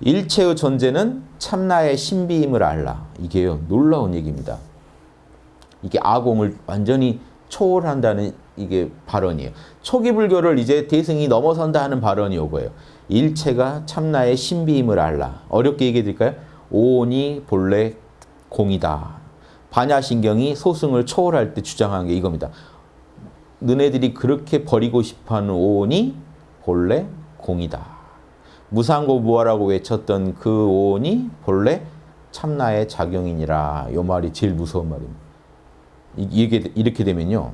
일체의 존재는 참나의 신비임을 알라. 이게요. 놀라운 얘기입니다. 이게 아공을 완전히 초월한다는 이게 발언이에요. 초기 불교를 이제 대승이 넘어선다 하는 발언이 오고요. 일체가 참나의 신비임을 알라. 어렵게 얘기해 드릴까요? 오온이 본래 공이다. 반야신경이 소승을 초월할 때 주장한 게 이겁니다. 너네들이 그렇게 버리고 싶어하는 오온이 본래 공이다. 무상고 무아라고 외쳤던 그 오온이 본래 참나의 작용이니라. 요 말이 제일 무서운 말입니다. 이게 이렇게 되면요.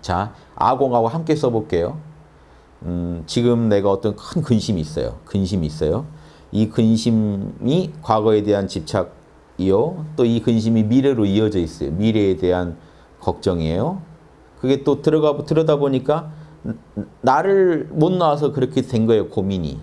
자, 아공하고 함께 써볼게요. 음, 지금 내가 어떤 큰 근심이 있어요. 근심이 있어요. 이 근심이 과거에 대한 집착이요. 또 이 근심이 미래로 이어져 있어요. 미래에 대한 걱정이에요. 그게 또 들어가 들여다 보니까 나를 못 낳아서 그렇게 된 거예요. 고민이.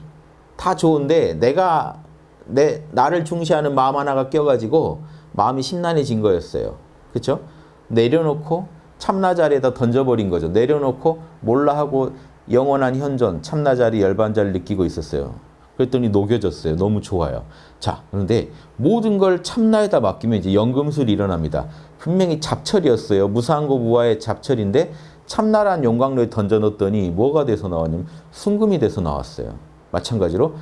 다 좋은데 내가 내 나를 중시하는 마음 하나가 껴가지고 마음이 심란해진 거였어요. 그렇죠? 내려놓고 참나 자리에다 던져버린 거죠. 내려놓고 몰라 하고 영원한 현존 참나 자리 열반자를 느끼고 있었어요. 그랬더니 녹여졌어요. 너무 좋아요. 자, 그런데 모든 걸 참나에다 맡기면 이제 연금술이 일어납니다. 분명히 잡철이었어요. 무상고 무아의 잡철인데 참나란 용광로에 던져놓더니 뭐가 돼서 나왔냐면 순금이 돼서 나왔어요. 마찬가지로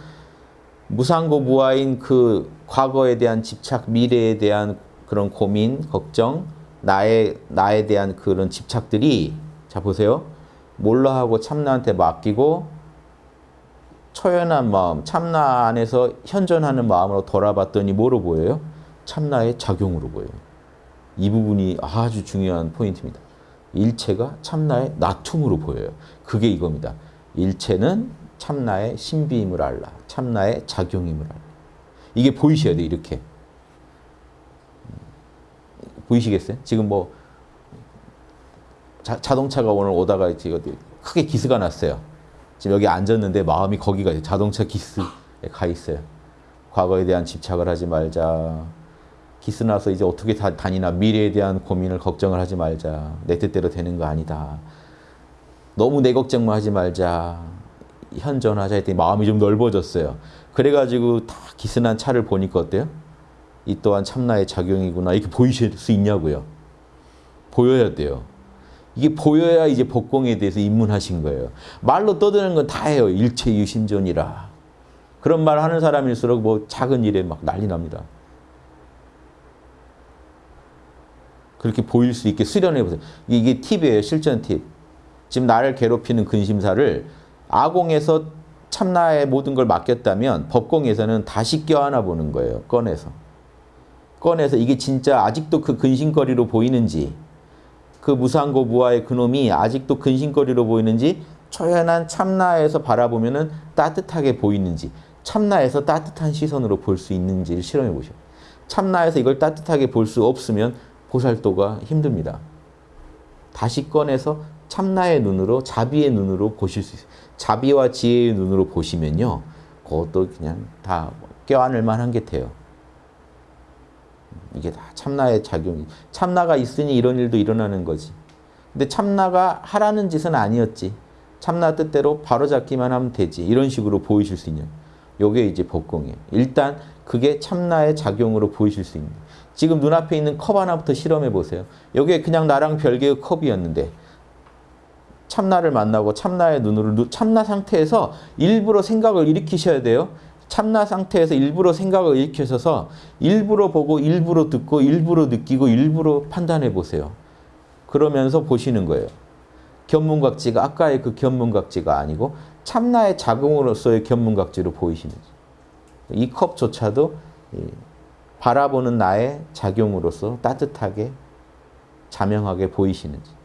무상고 무아인 그 과거에 대한 집착, 미래에 대한 그런 고민, 걱정, 나의 나에 대한 그런 집착들이 자 보세요. 몰라 하고 참나한테 맡기고 초연한 마음, 참나 안에서 현존하는 마음으로 돌아봤더니 뭐로 보여요? 참나의 작용으로 보여요. 이 부분이 아주 중요한 포인트입니다. 일체가 참나의 나툼으로 보여요. 그게 이겁니다. 일체는 참나의 신비임을 알라. 참나의 작용임을 알라. 이게 보이셔야 돼 이렇게. 보이시겠어요? 지금 뭐 자, 자동차가 오늘 오다가 지금 크게 기스가 났어요. 지금 여기 앉았는데 마음이 거기가 자동차 기스에 가 있어요. 과거에 대한 집착을 하지 말자. 기스 나서 이제 어떻게 다, 다니나 미래에 대한 고민을 걱정을 하지 말자. 내 뜻대로 되는 거 아니다. 너무 내 걱정만 하지 말자. 현존하자 했더니 마음이 좀 넓어졌어요. 그래가지고 다 기스난 차를 보니까 어때요? 이 또한 참나의 작용이구나. 이렇게 보이실 수 있냐고요. 보여야 돼요. 이게 보여야 이제 법공에 대해서 입문하신 거예요. 말로 떠드는 건 다 해요. 일체 유심존이라. 그런 말 하는 사람일수록 뭐 작은 일에 막 난리 납니다. 그렇게 보일 수 있게 수련해 보세요. 이게 팁이에요. 실전 팁. 지금 나를 괴롭히는 근심사를 아공에서 참나의 모든 걸 맡겼다면 법공에서는 다시 껴안아 보는 거예요. 꺼내서. 꺼내서 이게 진짜 아직도 그 근심거리로 보이는지 그 무상고 무아의 그놈이 아직도 근심거리로 보이는지 초연한 참나에서 바라보면 따뜻하게 보이는지 참나에서 따뜻한 시선으로 볼 수 있는지를 실험해 보셔. 참나에서 이걸 따뜻하게 볼 수 없으면 보살도가 힘듭니다. 다시 꺼내서 참나의 눈으로 자비의 눈으로 보실 수 있어요. 자비와 지혜의 눈으로 보시면요. 그것도 그냥 다 껴안을 만한 게 돼요. 이게 다 참나의 작용이. 참나가 있으니 이런 일도 일어나는 거지. 근데 참나가 하라는 짓은 아니었지. 참나 뜻대로 바로잡기만 하면 되지. 이런 식으로 보이실 수 있는. 요게 이제 법공이에요. 일단 그게 참나의 작용으로 보이실 수 있는. 지금 눈앞에 있는 컵 하나부터 실험해 보세요. 여기에 그냥 나랑 별개의 컵이었는데 참나를 만나고 참나의 눈으로 참나 상태에서 일부러 생각을 일으키셔야 돼요. 참나 상태에서 일부러 생각을 일으켜서 일부러 보고 일부러 듣고 일부러 느끼고 일부러 판단해 보세요. 그러면서 보시는 거예요. 견문각지가 아까의 그 견문각지가 아니고 참나의 작용으로서의 견문각지로 보이시는지. 이 컵조차도 바라보는 나의 작용으로서 따뜻하게 자명하게 보이시는지.